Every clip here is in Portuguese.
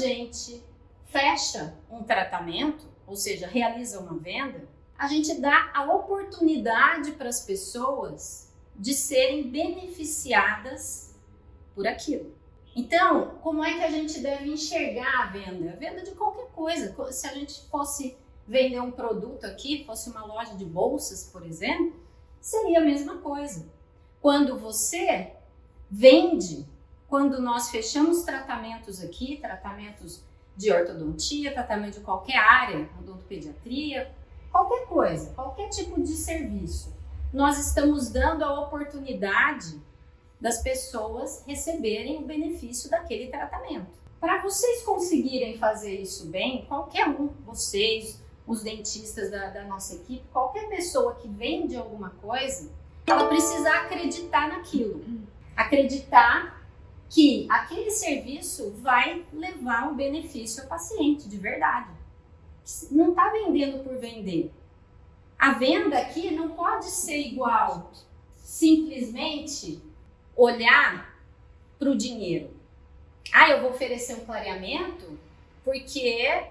gente fecha um tratamento, ou seja, realiza uma venda, a gente dá a oportunidade para as pessoas de serem beneficiadas por aquilo. Então, como é que a gente deve enxergar a venda? A venda de qualquer coisa. Se a gente fosse vender um produto aqui, fosse uma loja de bolsas, por exemplo, seria a mesma coisa. Quando você vende, quando nós fechamos tratamentos aqui, tratamentos de ortodontia, tratamento de qualquer área, odontopediatria, qualquer coisa, qualquer tipo de serviço, nós estamos dando a oportunidade das pessoas receberem o benefício daquele tratamento. Para vocês conseguirem fazer isso bem, qualquer um, vocês, os dentistas da, da nossa equipe, qualquer pessoa que vende alguma coisa, ela precisa acreditar naquilo. Acreditar que aquele serviço vai levar um benefício ao paciente, de verdade. Não está vendendo por vender. A venda aqui não pode ser igual simplesmente olhar para o dinheiro. Ah, eu vou oferecer um clareamento porque,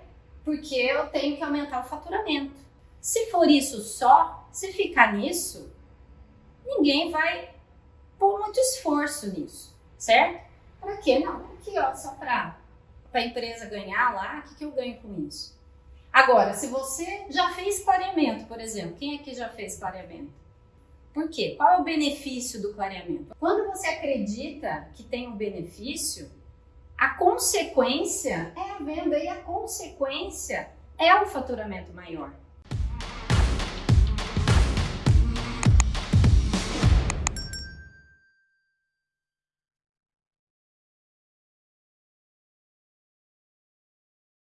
porque eu tenho que aumentar o faturamento. Se for isso só, se ficar nisso, ninguém vai pôr muito esforço nisso, certo? Para quê? Não, aqui ó, só para a empresa ganhar lá, o que, que eu ganho com isso? Agora, se você já fez clareamento, por exemplo, quem aqui já fez clareamento? Por quê? Qual é o benefício do clareamento? Quando você acredita que tem um benefício, a consequência é a venda e a consequência é o faturamento maior.